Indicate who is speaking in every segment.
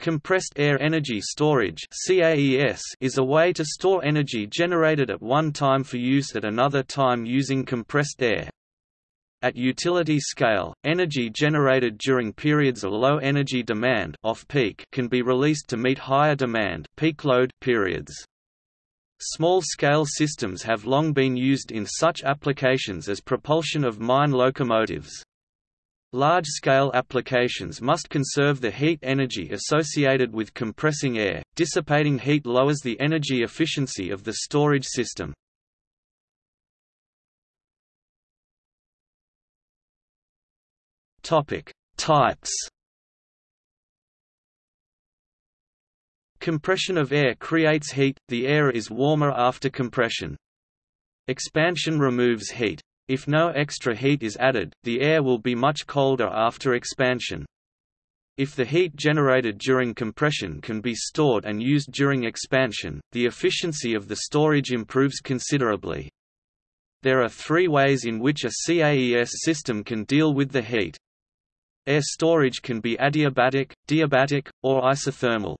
Speaker 1: Compressed air energy storage is a way to store energy generated at one time for use at another time using compressed air. At utility scale, energy generated during periods of low energy demand off-peak can be released to meet higher demand peak load periods. Small-scale systems have long been used in such applications as propulsion of mine locomotives. Large-scale applications must conserve the heat energy associated with compressing air. Dissipating heat lowers the energy efficiency of the storage system. Topic: Types. Compression of air creates heat, the air is warmer after compression. Expansion removes heat. If no extra heat is added, the air will be much colder after expansion. If the heat generated during compression can be stored and used during expansion, the efficiency of the storage improves considerably. There are three ways in which a CAES system can deal with the heat. Air storage can be adiabatic, diabatic, or isothermal.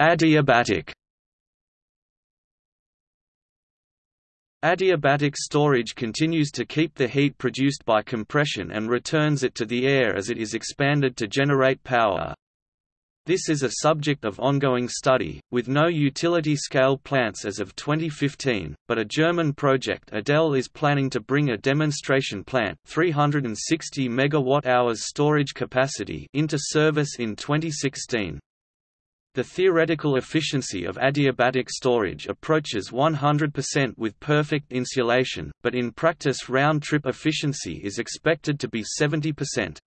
Speaker 1: Adiabatic Adiabatic storage continues to keep the heat produced by compression and returns it to the air as it is expanded to generate power. This is a subject of ongoing study, with no utility-scale plants as of 2015, but a German project ADEL is planning to bring a demonstration plant 360 MWh storage capacity into service in 2016. The theoretical efficiency of adiabatic storage approaches 100% with perfect insulation, but in practice round-trip efficiency is expected to be 70%.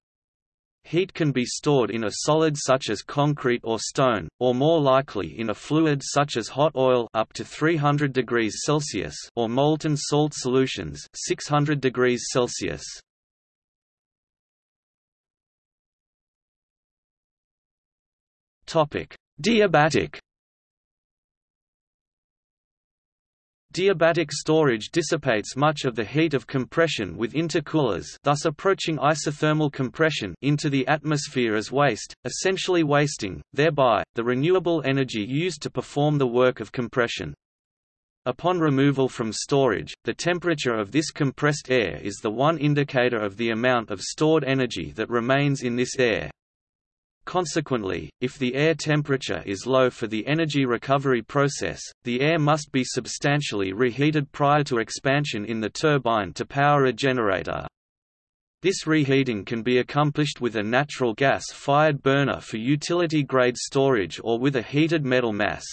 Speaker 1: Heat can be stored in a solid such as concrete or stone, or more likely in a fluid such as hot oil up to 300 degrees Celsius or molten salt solutions 600 degrees Celsius. Topic: Diabatic Diabatic storage dissipates much of the heat of compression with intercoolers thus approaching isothermal compression into the atmosphere as waste, essentially wasting, thereby, the renewable energy used to perform the work of compression. Upon removal from storage, the temperature of this compressed air is the one indicator of the amount of stored energy that remains in this air. Consequently, if the air temperature is low for the energy recovery process, the air must be substantially reheated prior to expansion in the turbine to power a generator. This reheating can be accomplished with a natural gas-fired burner for utility-grade storage or with a heated metal mass.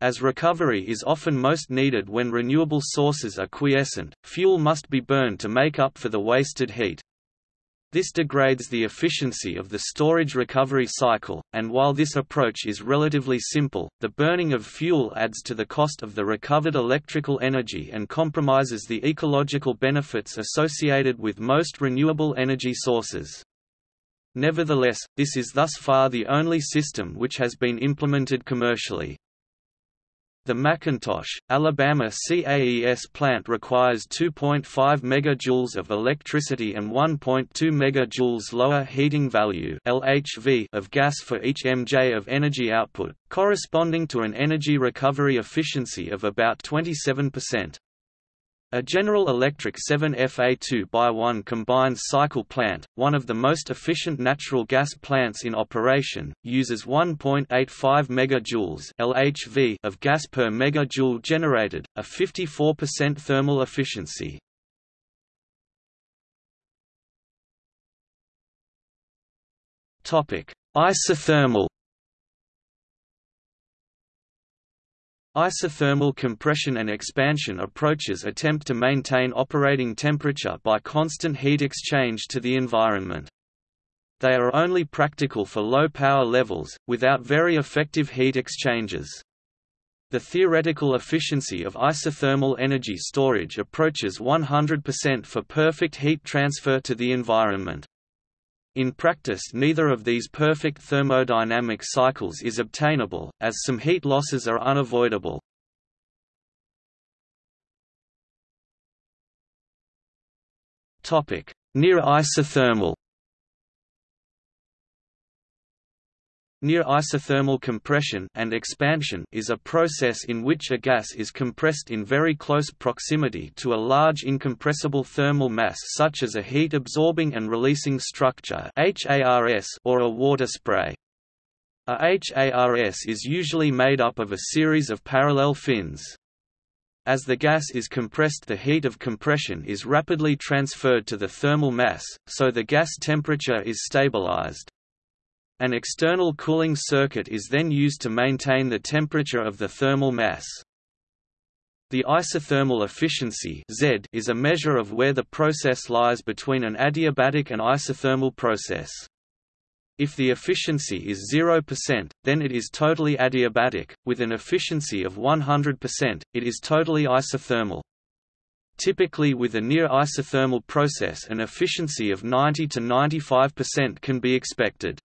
Speaker 1: As recovery is often most needed when renewable sources are quiescent, fuel must be burned to make up for the wasted heat. This degrades the efficiency of the storage recovery cycle, and while this approach is relatively simple, the burning of fuel adds to the cost of the recovered electrical energy and compromises the ecological benefits associated with most renewable energy sources. Nevertheless, this is thus far the only system which has been implemented commercially. The McIntosh, Alabama CAES plant requires 2.5 MJ of electricity and 1.2 MJ lower heating value LHV of gas for each MJ of energy output, corresponding to an energy recovery efficiency of about 27%. A General Electric 7FA2x1 combined cycle plant, one of the most efficient natural gas plants in operation, uses 1.85 MJ LHV of gas per megajoule generated, a 54% thermal efficiency. Isothermal Isothermal compression and expansion approaches attempt to maintain operating temperature by constant heat exchange to the environment. They are only practical for low power levels, without very effective heat exchangers. The theoretical efficiency of isothermal energy storage approaches 100% for perfect heat transfer to the environment. In practice neither of these perfect thermodynamic cycles is obtainable, as some heat losses are unavoidable. Near isothermal Near isothermal compression and expansion is a process in which a gas is compressed in very close proximity to a large incompressible thermal mass such as a heat-absorbing and releasing structure or a water spray. A HARS is usually made up of a series of parallel fins. As the gas is compressed the heat of compression is rapidly transferred to the thermal mass, so the gas temperature is stabilized. An external cooling circuit is then used to maintain the temperature of the thermal mass. The isothermal efficiency Z is a measure of where the process lies between an adiabatic and isothermal process. If the efficiency is 0%, then it is totally adiabatic, with an efficiency of 100%, it is totally isothermal. Typically with a near isothermal process an efficiency of 90 to 95% can be expected.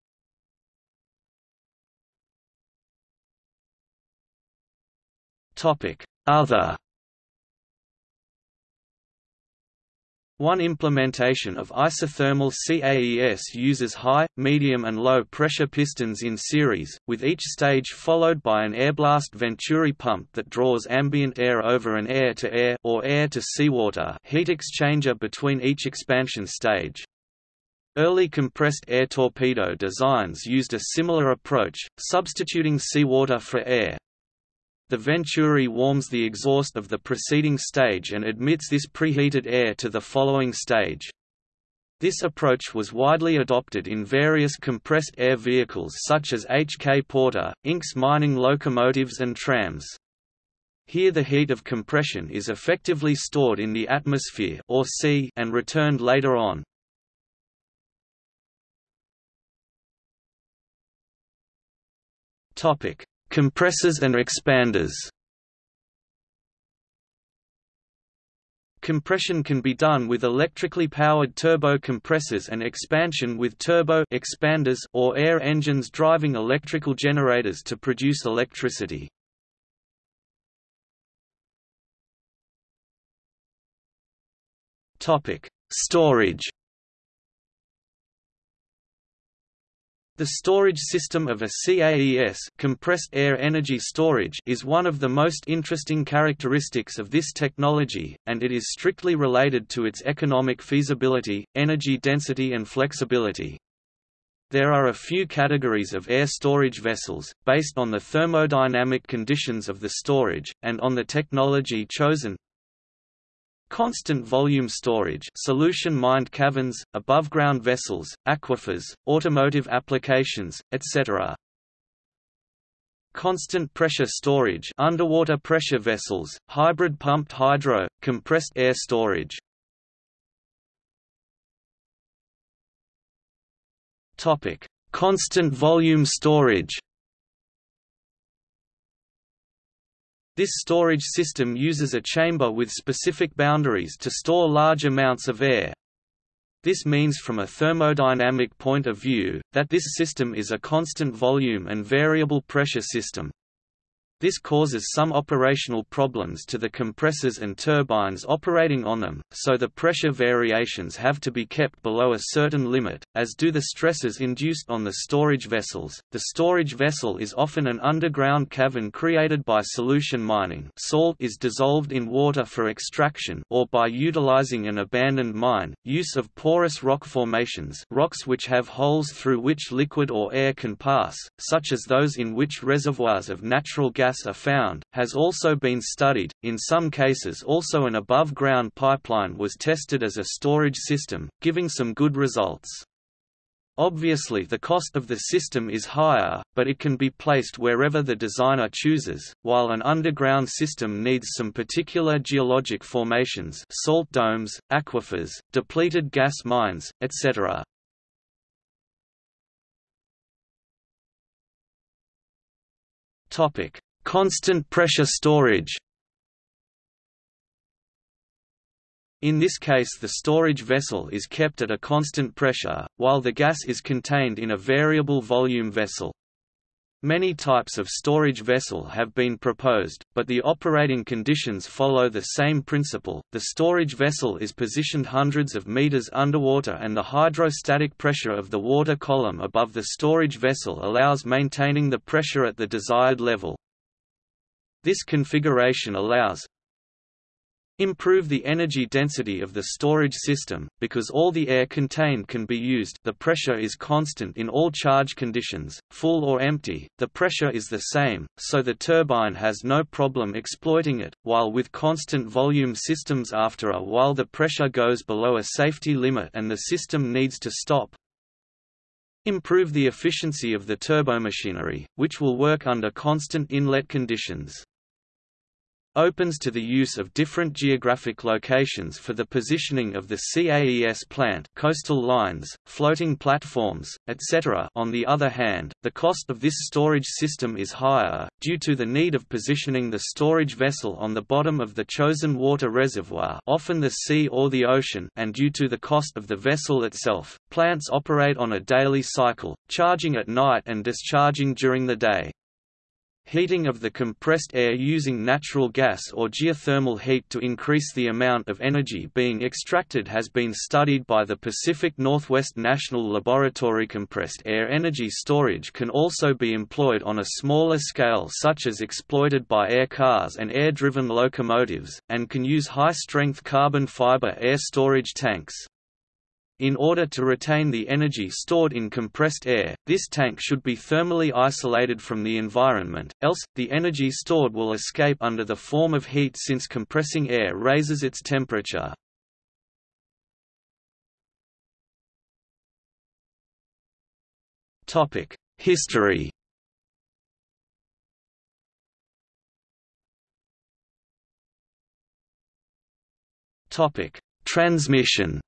Speaker 1: Topic: Other One implementation of isothermal CAES uses high, medium and low pressure pistons in series, with each stage followed by an airblast venturi pump that draws ambient air over an air-to-air -air or air-to-seawater heat exchanger between each expansion stage. Early compressed air torpedo designs used a similar approach, substituting seawater for air. The Venturi warms the exhaust of the preceding stage and admits this preheated air to the following stage. This approach was widely adopted in various compressed air vehicles such as H.K. Porter, Inc.'s mining locomotives and trams. Here the heat of compression is effectively stored in the atmosphere or sea and returned later on. Topic: Compressors and expanders Compression can be done with electrically powered turbo compressors and expansion with turbo expanders or air engines driving electrical generators to produce electricity. Topic: Storage The storage system of a CAES compressed air energy storage is one of the most interesting characteristics of this technology, and it is strictly related to its economic feasibility, energy density and flexibility. There are a few categories of air storage vessels, based on the thermodynamic conditions of the storage, and on the technology chosen, Constant volume storage solution mined caverns, above-ground vessels, aquifers, automotive applications, etc. Constant pressure storage underwater pressure vessels, hybrid pumped hydro, compressed air storage. Constant volume storage This storage system uses a chamber with specific boundaries to store large amounts of air. This means from a thermodynamic point of view, that this system is a constant volume and variable pressure system. This causes some operational problems to the compressors and turbines operating on them, so the pressure variations have to be kept below a certain limit, as do the stresses induced on the storage vessels. The storage vessel is often an underground cavern created by solution mining. Salt is dissolved in water for extraction or by utilizing an abandoned mine. Use of porous rock formations, rocks which have holes through which liquid or air can pass, such as those in which reservoirs of natural gas gas are found, has also been studied. In some cases, also an above ground pipeline was tested as a storage system, giving some good results. Obviously the cost of the system is higher, but it can be placed wherever the designer chooses, while an underground system needs some particular geologic formations salt domes, aquifers, depleted gas mines, etc. Constant pressure storage In this case the storage vessel is kept at a constant pressure, while the gas is contained in a variable volume vessel. Many types of storage vessel have been proposed, but the operating conditions follow the same principle. The storage vessel is positioned hundreds of meters underwater and the hydrostatic pressure of the water column above the storage vessel allows maintaining the pressure at the desired level. This configuration allows, Improve the energy density of the storage system, because all the air contained can be used the pressure is constant in all charge conditions, full or empty, the pressure is the same, so the turbine has no problem exploiting it, while with constant volume systems after a while the pressure goes below a safety limit and the system needs to stop. Improve the efficiency of the turbomachinery, which will work under constant inlet conditions opens to the use of different geographic locations for the positioning of the CAES plant coastal lines, floating platforms, etc. On the other hand, the cost of this storage system is higher, due to the need of positioning the storage vessel on the bottom of the chosen water reservoir often the sea or the ocean and due to the cost of the vessel itself. Plants operate on a daily cycle, charging at night and discharging during the day. Heating of the compressed air using natural gas or geothermal heat to increase the amount of energy being extracted has been studied by the Pacific Northwest National Laboratory. Compressed air energy storage can also be employed on a smaller scale such as exploited by air cars and air-driven locomotives, and can use high-strength carbon fiber air storage tanks. In order to retain the energy stored in compressed air, this tank should be thermally isolated from the environment, else, the energy stored will escape under the form of heat since compressing air raises its temperature. History Transmission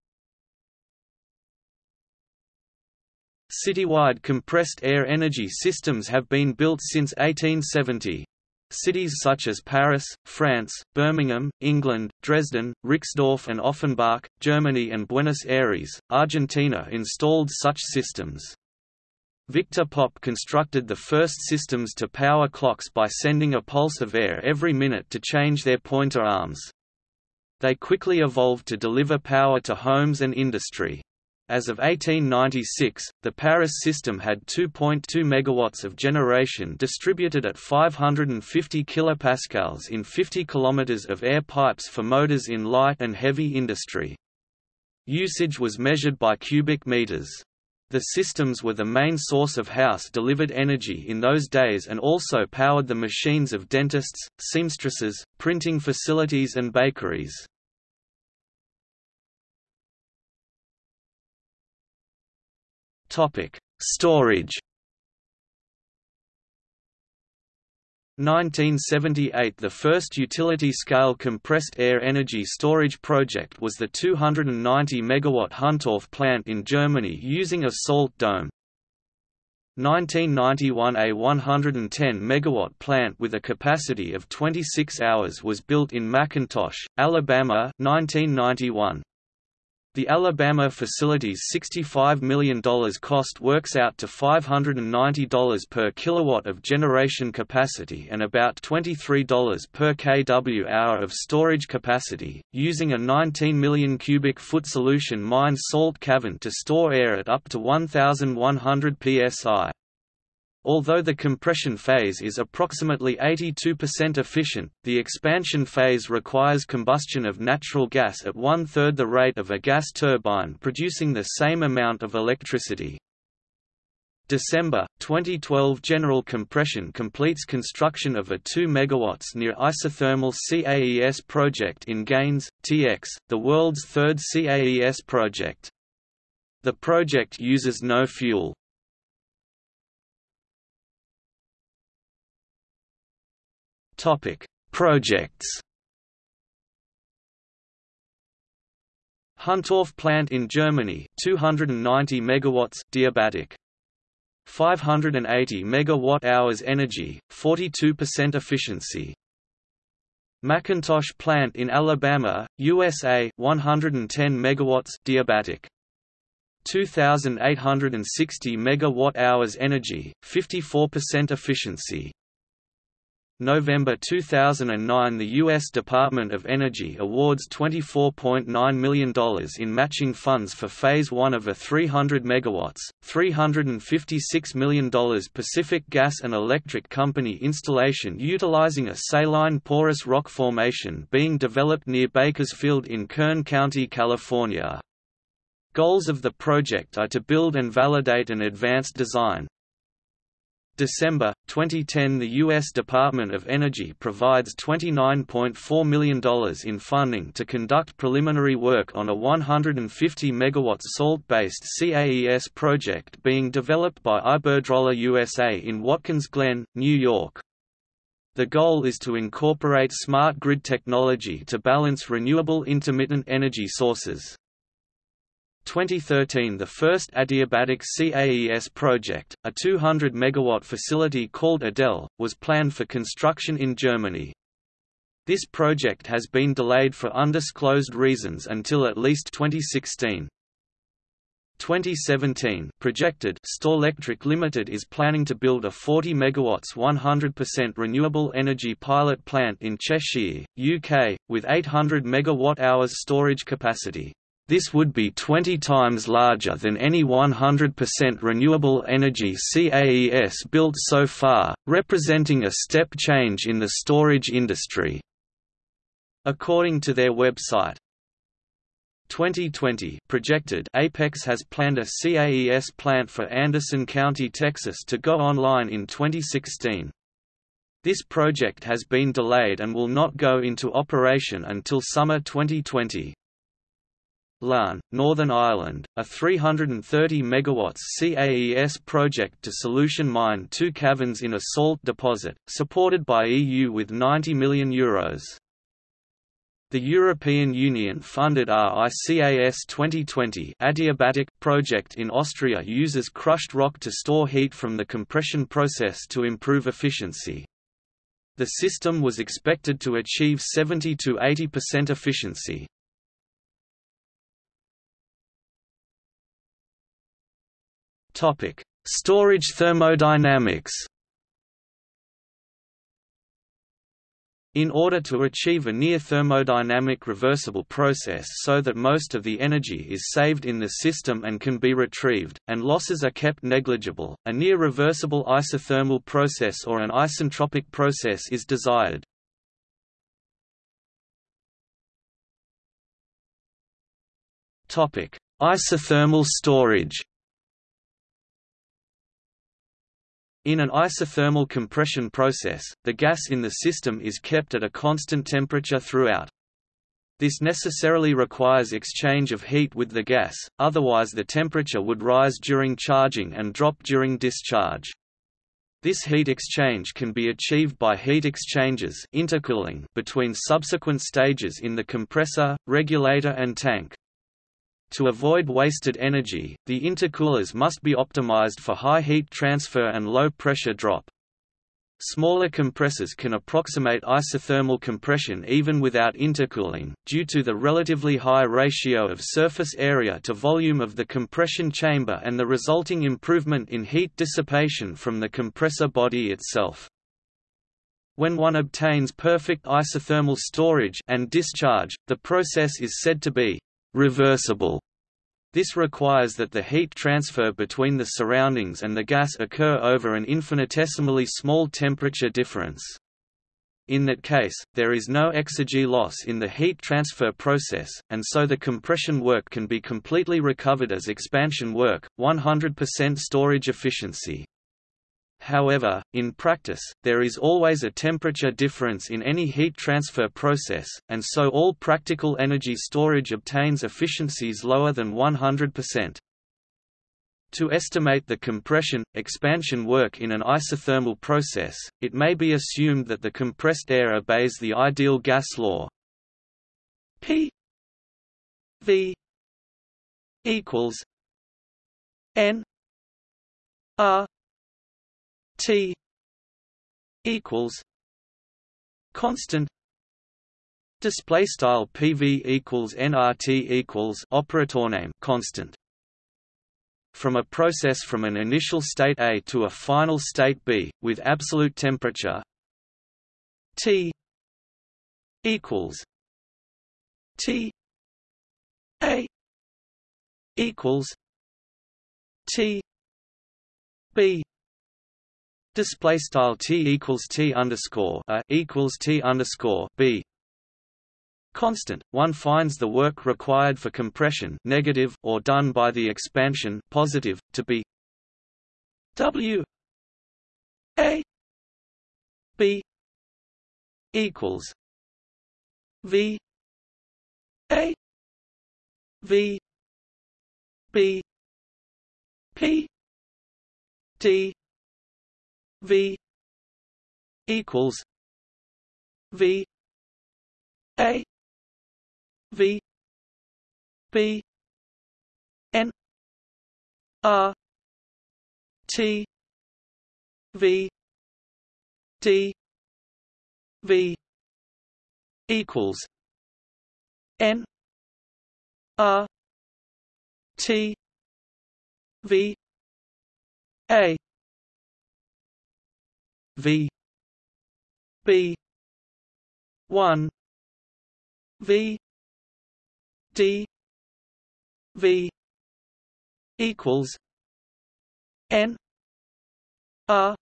Speaker 1: Citywide compressed air energy systems have been built since 1870. Cities such as Paris, France, Birmingham, England, Dresden, Rixdorf and Offenbach, Germany and Buenos Aires, Argentina installed such systems. Victor Popp constructed the first systems to power clocks by sending a pulse of air every minute to change their pointer arms. They quickly evolved to deliver power to homes and industry. As of 1896, the Paris system had 2.2 MW of generation distributed at 550 kilopascals in 50 km of air pipes for motors in light and heavy industry. Usage was measured by cubic meters. The systems were the main source of house-delivered energy in those days and also powered the machines of dentists, seamstresses, printing facilities and bakeries. Topic: Storage. 1978 – The first utility-scale compressed air energy storage project was the 290 MW Huntorf plant in Germany using a salt dome. 1991 A 110 MW plant with a capacity of 26 hours was built in McIntosh, Alabama 1991. The Alabama facility's $65 million cost works out to $590 per kilowatt of generation capacity and about $23 per kW-hour of storage capacity, using a 19 million cubic foot solution mined salt cavern to store air at up to 1,100 psi. Although the compression phase is approximately 82% efficient, the expansion phase requires combustion of natural gas at one-third the rate of a gas turbine producing the same amount of electricity. December 2012 General Compression completes construction of a 2 MW near isothermal CAES project in Gaines, TX, the world's third CAES project. The project uses no fuel. Topic: Projects. Huntorf plant in Germany, 290 megawatts, diabatic. 580 megawatt-hours energy, 42% efficiency. McIntosh plant in Alabama, USA, 110 megawatts, diabatic. 2860 megawatt-hours energy, 54% efficiency. November 2009 the U.S. Department of Energy awards $24.9 million in matching funds for Phase 1 of a 300 MW, $356 million Pacific Gas and Electric Company installation utilizing a saline porous rock formation being developed near Bakersfield in Kern County, California. Goals of the project are to build and validate an advanced design, December 2010 the U.S. Department of Energy provides $29.4 million in funding to conduct preliminary work on a 150 MW salt-based CAES project being developed by Iberdrola USA in Watkins Glen, New York. The goal is to incorporate smart grid technology to balance renewable intermittent energy sources. 2013 the first adiabatic CAES project, a 200 MW facility called Adel, was planned for construction in Germany. This project has been delayed for undisclosed reasons until at least 2016. 2017 projected Storelectric Limited is planning to build a 40 MW 100% renewable energy pilot plant in Cheshire, UK, with 800 MWh storage capacity. This would be 20 times larger than any 100% renewable energy CAES built so far, representing a step change in the storage industry. According to their website, 2020 projected Apex has planned a CAES plant for Anderson County, Texas to go online in 2016. This project has been delayed and will not go into operation until summer 2020. Larne, Northern Ireland, a 330 MW CAES project to solution mine two caverns in a salt deposit, supported by EU with €90 million. Euros. The European Union funded RICAS 2020 adiabatic project in Austria uses crushed rock to store heat from the compression process to improve efficiency. The system was expected to achieve 70 to 80% efficiency. Topic: Storage thermodynamics. In order to achieve a near thermodynamic reversible process so that most of the energy is saved in the system and can be retrieved, and losses are kept negligible, a near reversible isothermal process or an isentropic process is desired. Isothermal storage In an isothermal compression process, the gas in the system is kept at a constant temperature throughout. This necessarily requires exchange of heat with the gas, otherwise the temperature would rise during charging and drop during discharge. This heat exchange can be achieved by heat exchangers intercooling between subsequent stages in the compressor, regulator and tank. To avoid wasted energy, the intercoolers must be optimized for high heat transfer and low pressure drop. Smaller compressors can approximate isothermal compression even without intercooling, due to the relatively high ratio of surface area to volume of the compression chamber and the resulting improvement in heat dissipation from the compressor body itself. When one obtains perfect isothermal storage and discharge, the process is said to be reversible. This requires that the heat transfer between the surroundings and the gas occur over an infinitesimally small temperature difference. In that case, there is no exergy loss in the heat transfer process, and so the compression work can be completely recovered as expansion work, 100% storage efficiency. However, in practice, there is always a temperature difference in any heat transfer process, and so all practical energy storage obtains efficiencies lower than 100%. To estimate the compression, expansion work in an isothermal process, it may be assumed that the compressed air obeys the ideal gas law P V equals N R T equals constant display style PV equals nRT equals operator name constant from a process from an initial state A to a final state B, with absolute temperature T equals T A equals T B display style T equals T underscore A equals T underscore B. Constant, one finds the work required for compression negative or done by the expansion positive to be W A B equals V A V B P D V equals V A V B N R T V D V equals N R T V A V B one V D V equals N R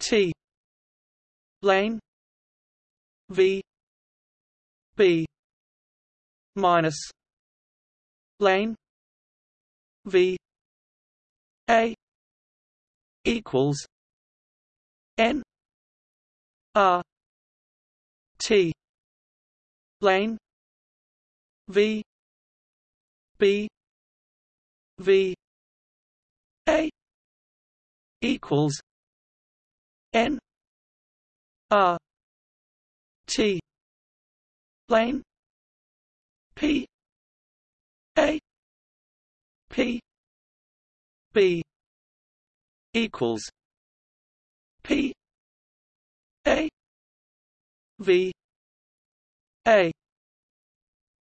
Speaker 1: T lane V B minus lane V A equals N R T lane V B V A equals N R T lane P A P B equals A V A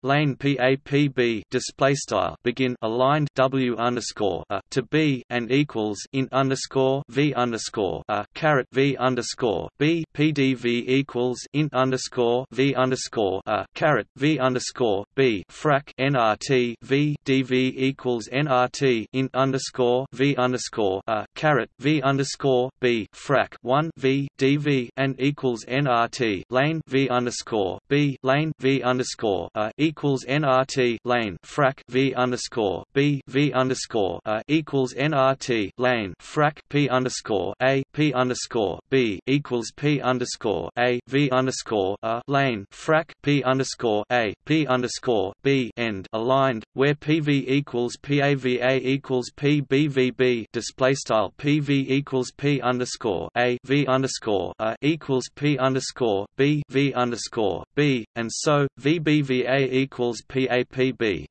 Speaker 1: lane PAPB display style begin aligned W underscore a to B and equals in underscore V underscore a caret V underscore B PDV equals in underscore V underscore a caret V underscore B frac NRT V DV equals NRT in underscore V underscore a caret V underscore B frac one V DV and equals NRT lane V underscore B lane V underscore a equals nRT lane frac V underscore B V underscore A equals nRT lane frac P underscore A P underscore B equals P underscore A V underscore A lane frac P underscore A P underscore B end aligned where PV equals PAVA equals PBVB display style PV equals P underscore A V underscore A equals P underscore B V underscore B and so VBVA equals PAPB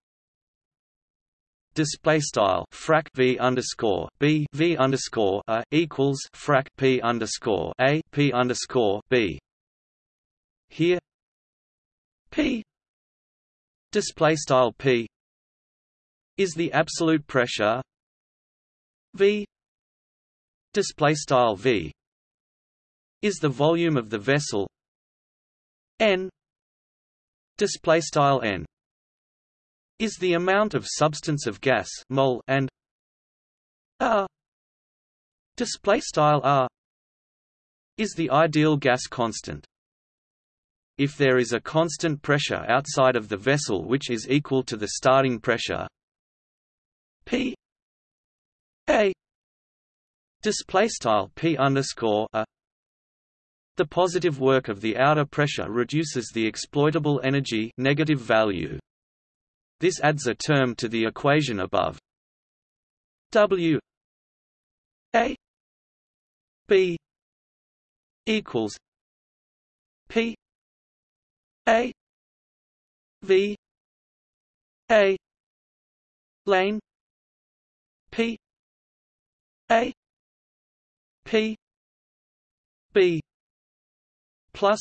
Speaker 1: display style frac v underscore b v underscore a equals frac p underscore a p underscore b. Here, p display style p is the absolute pressure v display style v is the volume of the vessel n display style n is the amount of substance of gas mole and r display style r is the ideal gas constant. If there is a constant pressure outside of the vessel which is equal to the starting pressure p a display style p underscore a the positive work of the outer pressure reduces the exploitable energy negative value. This adds a term to the equation above. W A B equals P A V A lane P. A. P. B. Plus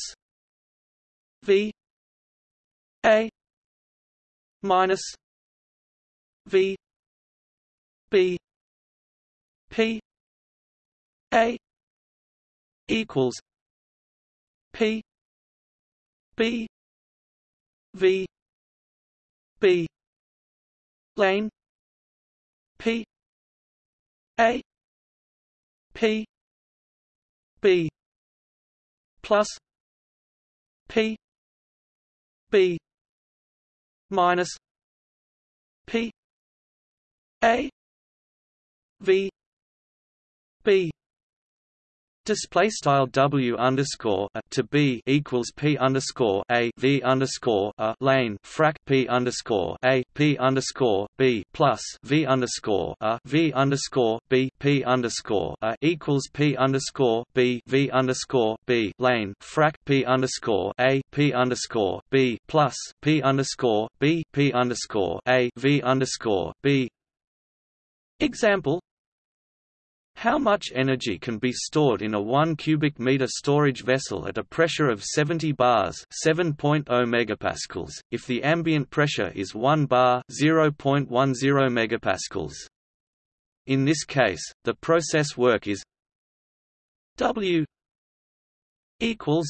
Speaker 1: V. A. Minus V. B. P. A. Equals P. B. V. B. Lane P A P B plus P B minus P A V B Display style W underscore a to B equals P underscore a V underscore a lane frac P underscore a P underscore B plus V underscore a V underscore B P underscore a equals P underscore B V underscore B lane frac P underscore a P underscore B plus P underscore B P underscore a V underscore B. Example how much energy can be stored in a 1 cubic meter storage vessel at a pressure of 70 bars, 7.0 megapascals, if the ambient pressure is 1 bar, 0.10 megapascals? In this case, the process work is W equals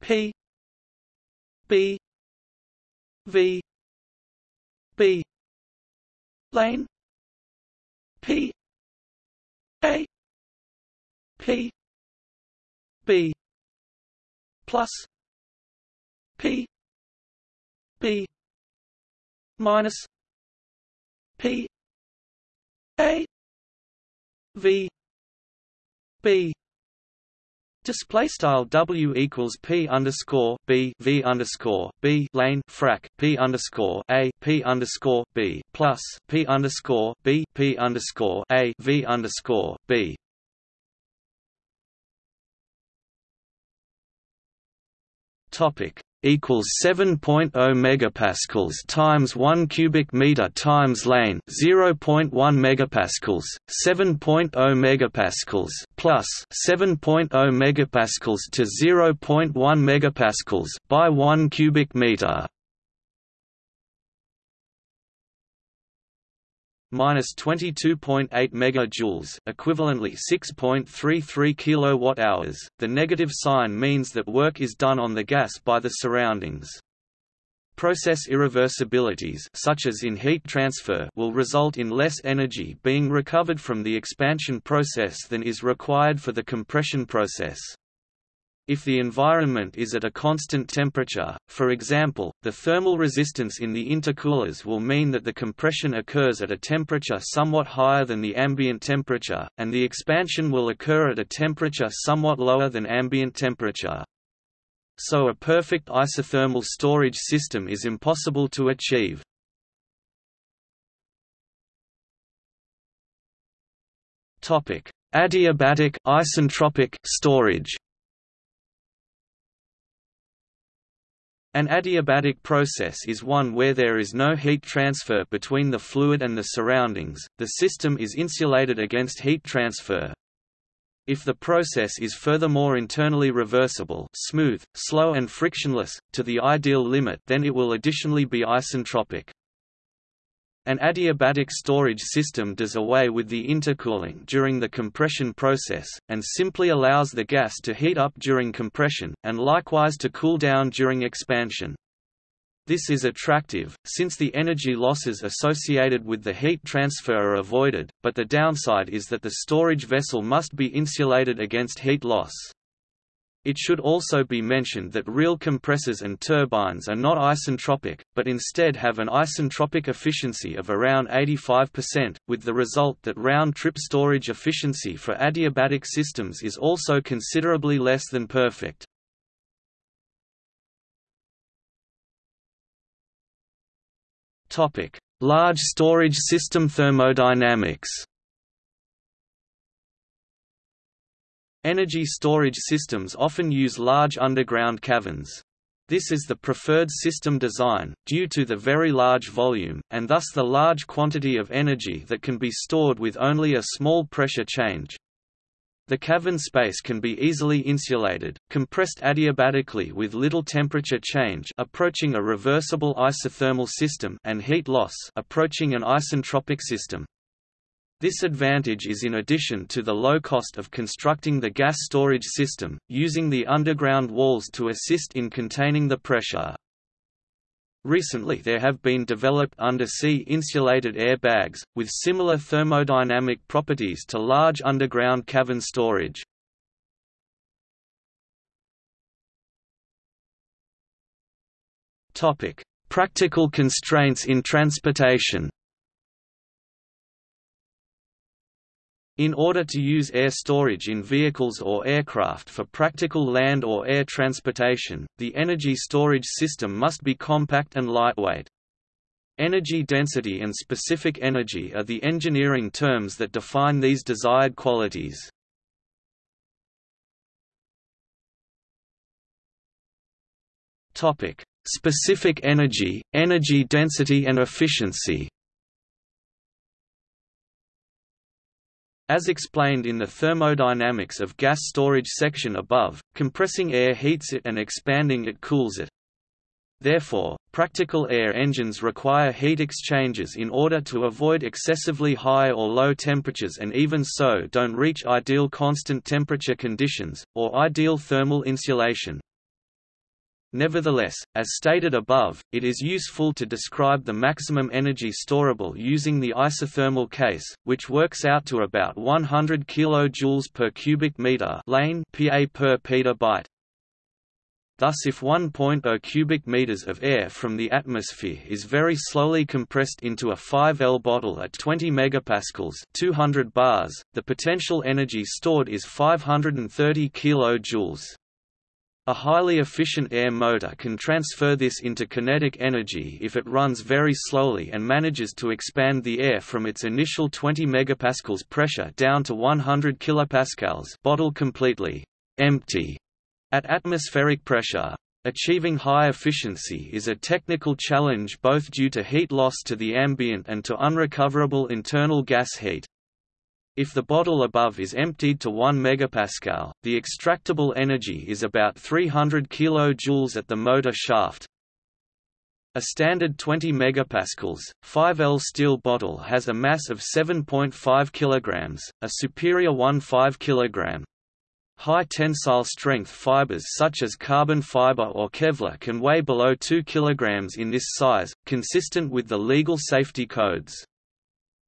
Speaker 1: P B V B lane P a P B plus P B minus P A V B Display style W equals P underscore B V underscore B lane frac P underscore A P underscore B plus P underscore B P underscore A V underscore B. Topic equals 7.0 megapascals times 1 cubic meter times lane 0.1 megapascals 7.0 megapascals plus 7.0 megapascals to 0.1 megapascals by 1 cubic meter minus 22.8 megajoules, equivalently 6.33 kilowatt-hours. The negative sign means that work is done on the gas by the surroundings. Process irreversibilities such as in heat transfer will result in less energy being recovered from the expansion process than is required for the compression process. If the environment is at a constant temperature, for example, the thermal resistance in the intercoolers will mean that the compression occurs at a temperature somewhat higher than the ambient temperature, and the expansion will occur at a temperature somewhat lower than ambient temperature. So a perfect isothermal storage system is impossible to achieve. Adiabatic isentropic storage An adiabatic process is one where there is no heat transfer between the fluid and the surroundings, the system is insulated against heat transfer. If the process is furthermore internally reversible smooth, slow and frictionless, to the ideal limit then it will additionally be isentropic. An adiabatic storage system does away with the intercooling during the compression process, and simply allows the gas to heat up during compression, and likewise to cool down during expansion. This is attractive, since the energy losses associated with the heat transfer are avoided, but the downside is that the storage vessel must be insulated against heat loss. It should also be mentioned that real compressors and turbines are not isentropic, but instead have an isentropic efficiency of around 85%, with the result that round-trip storage efficiency for adiabatic systems is also considerably less than perfect. Large storage system thermodynamics Energy storage systems often use large underground caverns. This is the preferred system design, due to the very large volume, and thus the large quantity of energy that can be stored with only a small pressure change. The cavern space can be easily insulated, compressed adiabatically with little temperature change approaching a reversible isothermal system and heat loss approaching an isentropic system. This advantage is in addition to the low cost of constructing the gas storage system, using the underground walls to assist in containing the pressure. Recently there have been developed undersea insulated air bags, with similar thermodynamic properties to large underground cavern storage. Practical constraints in transportation In order to use air storage in vehicles or aircraft for practical land or air transportation, the energy storage system must be compact and lightweight. Energy density and specific energy are the engineering terms that define these desired qualities. Specific energy, energy density and efficiency As explained in the thermodynamics of gas storage section above, compressing air heats it and expanding it cools it. Therefore, practical air engines require heat exchangers in order to avoid excessively high or low temperatures and even so don't reach ideal constant temperature conditions, or ideal thermal insulation. Nevertheless, as stated above, it is useful to describe the maximum energy storable using the isothermal case, which works out to about 100 kJ per cubic meter lane (pa per petabyte). Thus if 1.0 cubic meters of air from the atmosphere is very slowly compressed into a 5L bottle at 20 megapascals 200 bars, the potential energy stored is 530 kilojoules. A highly efficient air motor can transfer this into kinetic energy if it runs very slowly and manages to expand the air from its initial 20 megapascals pressure down to 100 kilopascals bottle completely empty at atmospheric pressure. Achieving high efficiency is a technical challenge both due to heat loss to the ambient and to unrecoverable internal gas heat. If the bottle above is emptied to 1 megapascal, the extractable energy is about 300 kilojoules at the motor shaft. A standard 20 megapascals 5L steel bottle has a mass of 7.5 kilograms, a superior 1.5 kilogram. High tensile strength fibers such as carbon fiber or Kevlar can weigh below 2 kilograms in this size, consistent with the legal safety codes.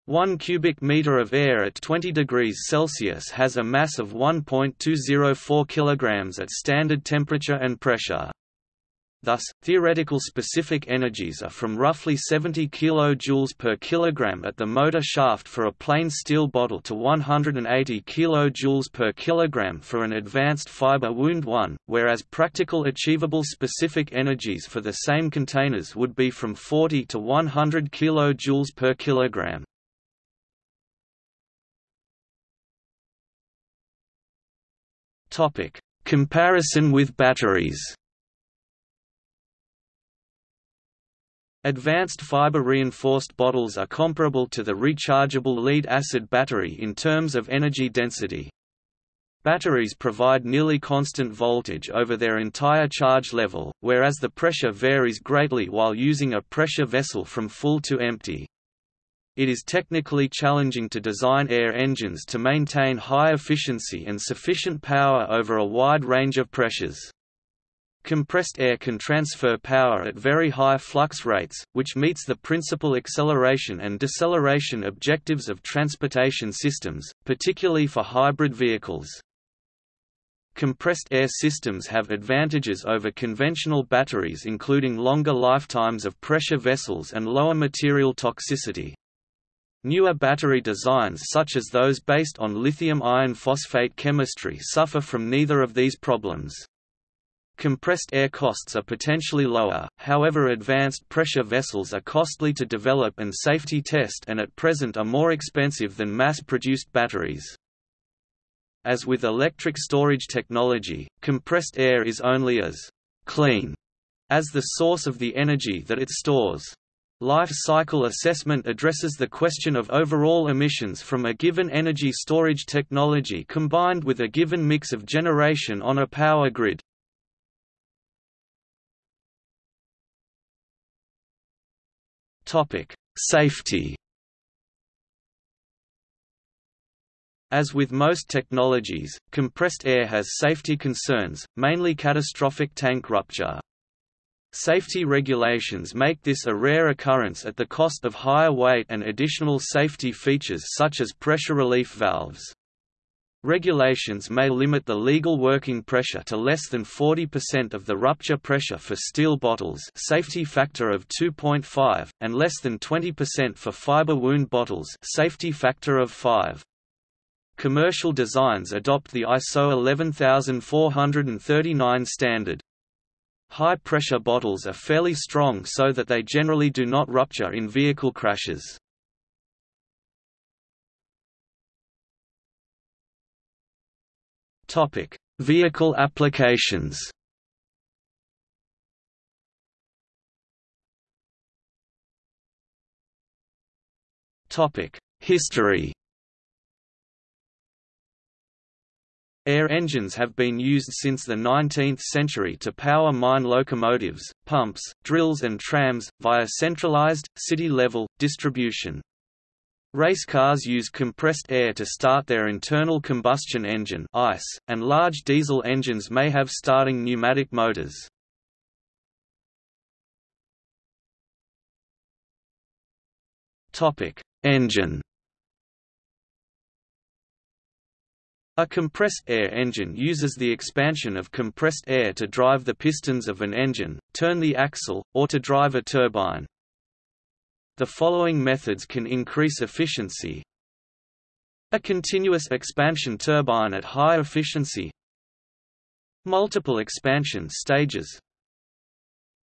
Speaker 1: 1 cubic meter of air at 20 degrees Celsius has a mass of 1.204 kilograms at standard temperature and pressure. Thus, theoretical specific energies are from roughly 70 kJ per kilogram at the motor shaft for a plain steel bottle to 180 kJ per kilogram for an advanced fiber wound one, whereas practical achievable specific energies for the same containers would be from 40 to 100 kJ per kilogram. Topic: Comparison with batteries. Advanced fiber-reinforced bottles are comparable to the rechargeable lead-acid battery in terms of energy density. Batteries provide nearly constant voltage over their entire charge level, whereas the pressure varies greatly while using a pressure vessel from full to empty. It is technically challenging to design air engines to maintain high efficiency and sufficient power over a wide range of pressures. Compressed air can transfer power at very high flux rates, which meets the principal acceleration and deceleration objectives of transportation systems, particularly for hybrid vehicles. Compressed air systems have advantages over conventional batteries including longer lifetimes of pressure vessels and lower material toxicity. Newer battery designs such as those based on lithium iron phosphate chemistry suffer from neither of these problems. Compressed air costs are potentially lower, however advanced pressure vessels are costly to develop and safety test and at present are more expensive than mass-produced batteries. As with electric storage technology, compressed air is only as «clean» as the source of the energy that it stores. Life cycle assessment addresses the question of overall emissions from a given energy storage technology combined with a given mix of generation on a power grid. Safety As with most technologies, compressed air has safety concerns, mainly catastrophic tank rupture. Safety regulations make this a rare occurrence at the cost of higher weight and additional safety features such as pressure relief valves. Regulations may limit the legal working pressure to less than 40% of the rupture pressure for steel bottles safety factor of 2.5, and less than 20% for fiber wound bottles safety factor of 5. Commercial designs adopt the ISO 11439 standard. High-pressure bottles are fairly strong so that they generally do not rupture in vehicle crashes. Topic: Vehicle applications. Topic: History. Air engines have been used since the 19th century to power mine locomotives, pumps, drills and trams, via centralized, city-level, distribution. Race cars use compressed air to start their internal combustion engine ICE, and large diesel engines may have starting pneumatic motors. Engine A compressed air engine uses the expansion of compressed air to drive the pistons of an engine, turn the axle, or to drive a turbine. The following methods can increase efficiency. A continuous expansion turbine at high efficiency Multiple expansion stages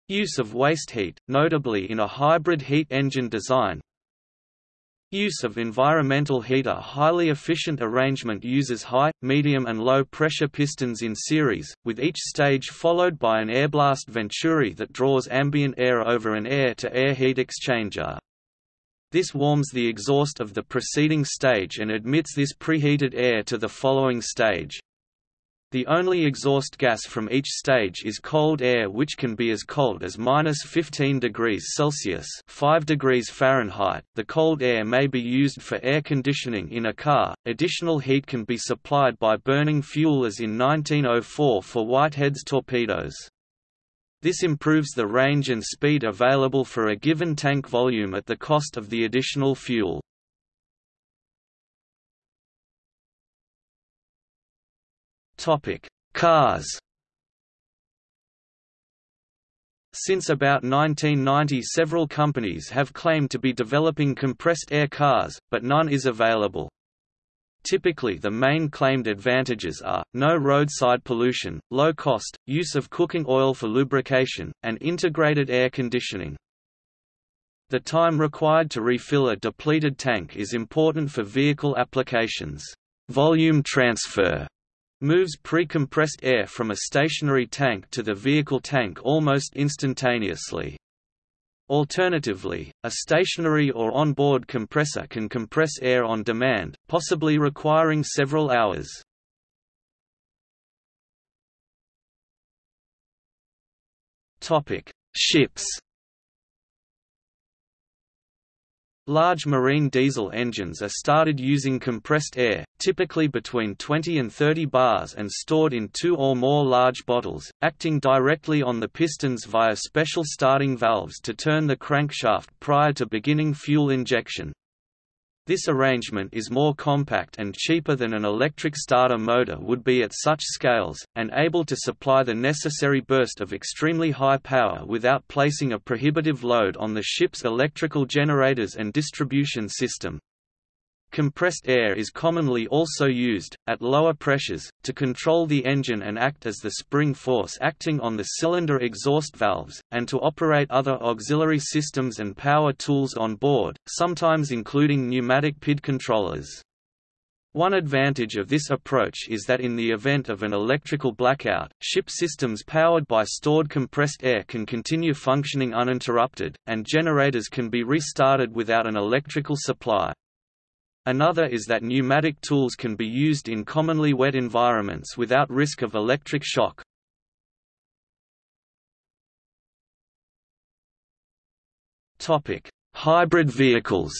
Speaker 1: Use of waste heat, notably in a hybrid heat engine design Use of environmental heat A highly efficient arrangement uses high, medium and low pressure pistons in series, with each stage followed by an airblast venturi that draws ambient air over an air-to-air -air heat exchanger. This warms the exhaust of the preceding stage and admits this preheated air to the following stage. The only exhaust gas from each stage is cold air which can be as cold as minus 15 degrees Celsius 5 degrees Fahrenheit. The cold air may be used for air conditioning in a car. Additional heat can be supplied by burning fuel as in 1904 for Whitehead's torpedoes. This improves the range and speed available for a given tank volume at the cost of the additional fuel. Topic: Cars. Since about 1990 several companies have claimed to be developing compressed air cars, but none is available. Typically the main claimed advantages are, no roadside pollution, low cost, use of cooking oil for lubrication, and integrated air conditioning. The time required to refill a depleted tank is important for vehicle applications. Volume transfer moves pre-compressed air from a stationary tank to the vehicle tank almost instantaneously. Alternatively, a stationary or on-board compressor can compress air on demand, possibly requiring several hours. Ships Large marine diesel engines are started using compressed air, typically between 20 and 30 bars and stored in two or more large bottles, acting directly on the pistons via special starting valves to turn the crankshaft prior to beginning fuel injection. This arrangement is more compact and cheaper than an electric starter motor would be at such scales, and able to supply the necessary burst of extremely high power without placing a prohibitive load on the ship's electrical generators and distribution system. Compressed air is commonly also used, at lower pressures, to control the engine and act as the spring force acting on the cylinder exhaust valves, and to operate other auxiliary systems and power tools on board, sometimes including pneumatic PID controllers. One advantage of this approach is that in the event of an electrical blackout, ship systems powered by stored compressed air can continue functioning uninterrupted, and generators can be restarted without an electrical supply. Another is that pneumatic tools can be used in commonly wet environments without risk of electric shock. Hybrid vehicles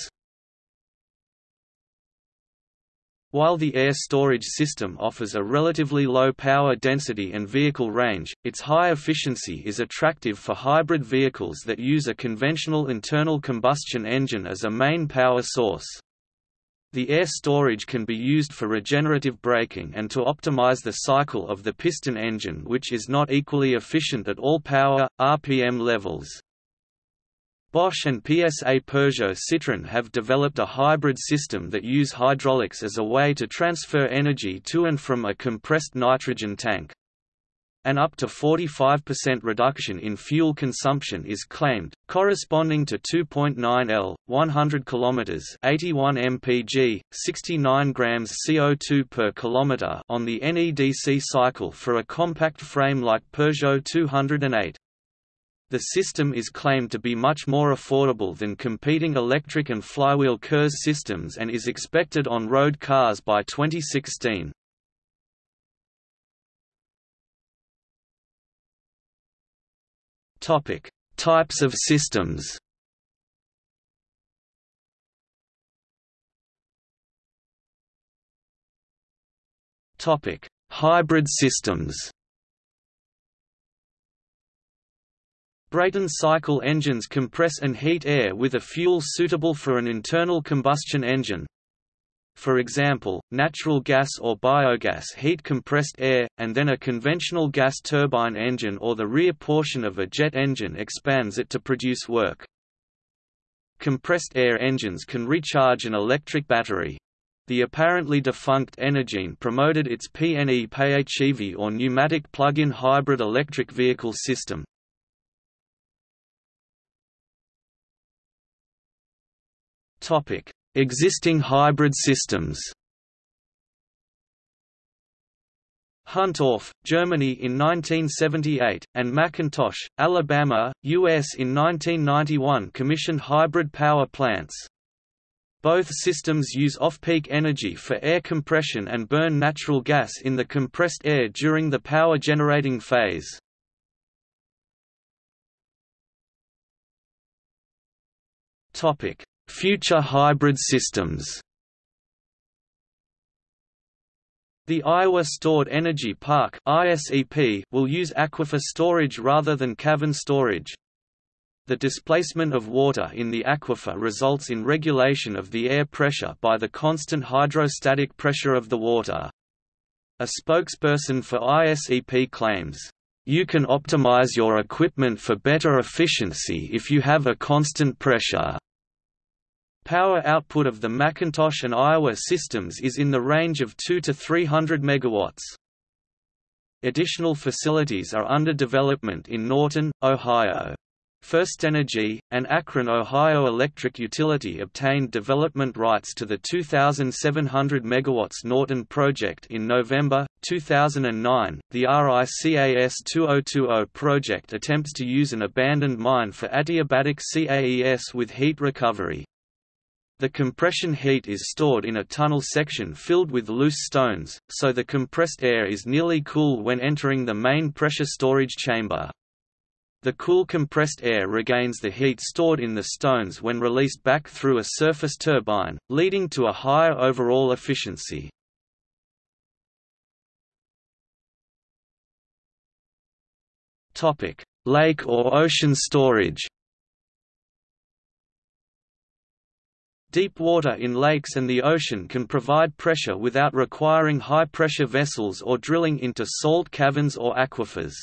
Speaker 1: While the air storage system offers a relatively low power density and vehicle range, its high efficiency is attractive for hybrid vehicles that use a conventional internal combustion engine as a main power source. The air storage can be used for regenerative braking and to optimize the cycle of the piston engine which is not equally efficient at all power, RPM levels. Bosch and PSA Peugeot Citroën have developed a hybrid system that use hydraulics as a way to transfer energy to and from a compressed nitrogen tank. An up to 45% reduction in fuel consumption is claimed, corresponding to 2.9 L, 100 km 81 mpg, 69 grams CO2 per kilometer on the NEDC cycle for a compact frame like Peugeot 208. The system is claimed to be much more affordable than competing electric and flywheel KERS systems and is expected on road cars by 2016. Topic: Types of systems. Topic: Hybrid systems. Brayton cycle engines compress and heat air with a fuel suitable for an internal combustion engine. For example, natural gas or biogas heat compressed air, and then a conventional gas turbine engine or the rear portion of a jet engine expands it to produce work. Compressed air engines can recharge an electric battery. The apparently defunct Energine promoted its PNE PHEV or pneumatic plug-in hybrid electric vehicle system. Topic: Existing hybrid systems. Huntorf, Germany in 1978, and McIntosh, Alabama, US in 1991 commissioned hybrid power plants. Both systems use off-peak energy for air compression and burn natural gas in the compressed air during the power generating phase. Topic: Future hybrid systems The Iowa Stored Energy Park will use aquifer storage rather than cavern storage. The displacement of water in the aquifer results in regulation of the air pressure by the constant hydrostatic pressure of the water. A spokesperson for ISEP claims, "...you can optimize your equipment for better efficiency if you have a constant pressure." Power output of the McIntosh and Iowa systems is in the range of 2 to 300 megawatts. Additional facilities are under development in Norton, Ohio. FirstEnergy, an Akron, Ohio electric utility obtained development rights to the 2,700 MW Norton project in November, 2009. The RICAS 2020 project attempts to use an abandoned mine for adiabatic CAES with heat recovery. The compression heat is stored in a tunnel section filled with loose stones, so the compressed air is nearly cool when entering the main pressure storage chamber. The cool compressed air regains the heat stored in the stones when released back through a surface turbine, leading to a higher overall efficiency. Lake or ocean storage Deep water in lakes and the ocean can provide pressure without requiring high-pressure vessels or drilling into salt caverns or aquifers.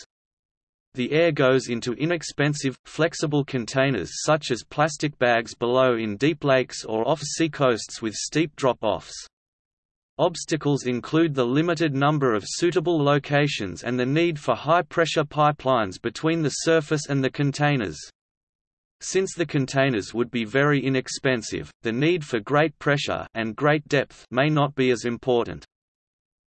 Speaker 1: The air goes into inexpensive, flexible containers such as plastic bags below in deep lakes or off seacoasts with steep drop-offs. Obstacles include the limited number of suitable locations and the need for high-pressure pipelines between the surface and the containers. Since the containers would be very inexpensive, the need for great pressure and great depth may not be as important.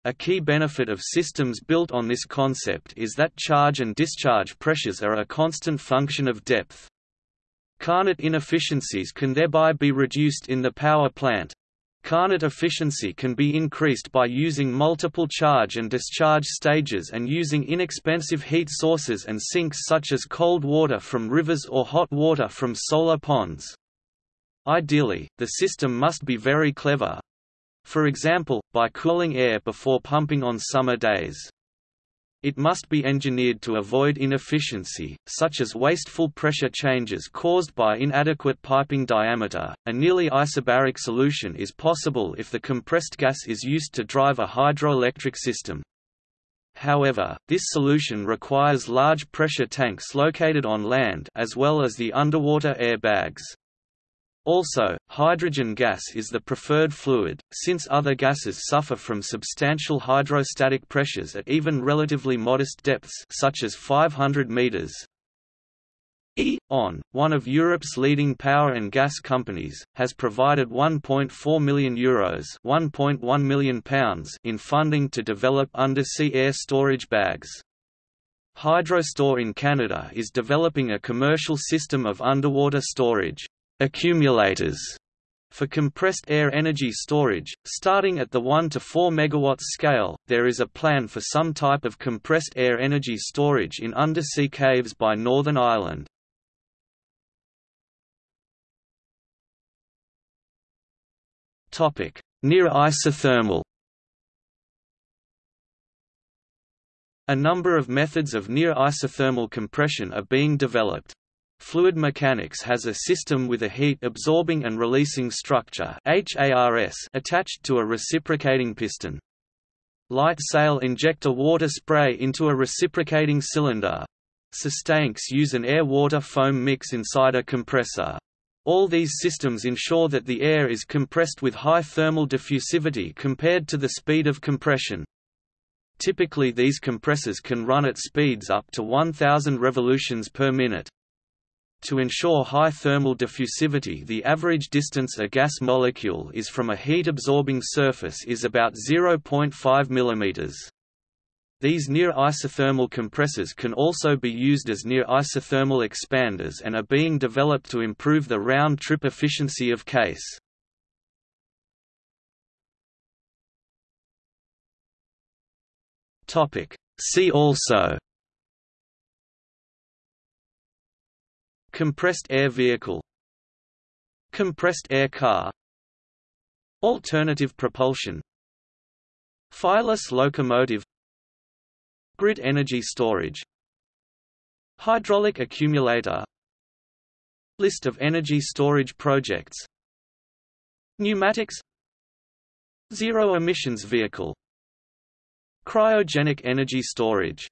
Speaker 1: A key benefit of systems built on this concept is that charge and discharge pressures are a constant function of depth. Carnot inefficiencies can thereby be reduced in the power plant, Carnot efficiency can be increased by using multiple charge and discharge stages and using inexpensive heat sources and sinks such as cold water from rivers or hot water from solar ponds. Ideally, the system must be very clever. for example, by cooling air before pumping on summer days. It must be engineered to avoid inefficiency, such as wasteful pressure changes caused by inadequate piping diameter. A nearly isobaric solution is possible if the compressed gas is used to drive a hydroelectric system. However, this solution requires large pressure tanks located on land as well as the underwater air bags. Also, hydrogen gas is the preferred fluid, since other gases suffer from substantial hydrostatic pressures at even relatively modest depths such as 500 meters. E.ON, one of Europe's leading power and gas companies, has provided €1.4 million, Euros £1.1 million pounds in funding to develop undersea air storage bags. Hydrostor in Canada is developing a commercial system of underwater storage accumulators for compressed air energy storage, starting at the 1 to 4 MW scale, there is a plan for some type of compressed air energy storage in undersea caves by Northern Ireland. Near isothermal A number of methods of near isothermal compression are being developed. Fluid mechanics has a system with a heat-absorbing and releasing structure attached to a reciprocating piston. LightSail inject a water spray into a reciprocating cylinder. SustainX use an air-water foam mix inside a compressor. All these systems ensure that the air is compressed with high thermal diffusivity compared to the speed of compression. Typically these compressors can run at speeds up to 1000 revolutions per minute. To ensure high thermal diffusivity the average distance a gas molecule is from a heat-absorbing surface is about 0.5 mm. These near isothermal compressors can also be used as near isothermal expanders and are being developed to improve the round-trip efficiency of CAES. See also Compressed air vehicle Compressed air car Alternative propulsion Fireless locomotive Grid energy storage Hydraulic accumulator List of energy storage projects Pneumatics Zero emissions vehicle Cryogenic energy storage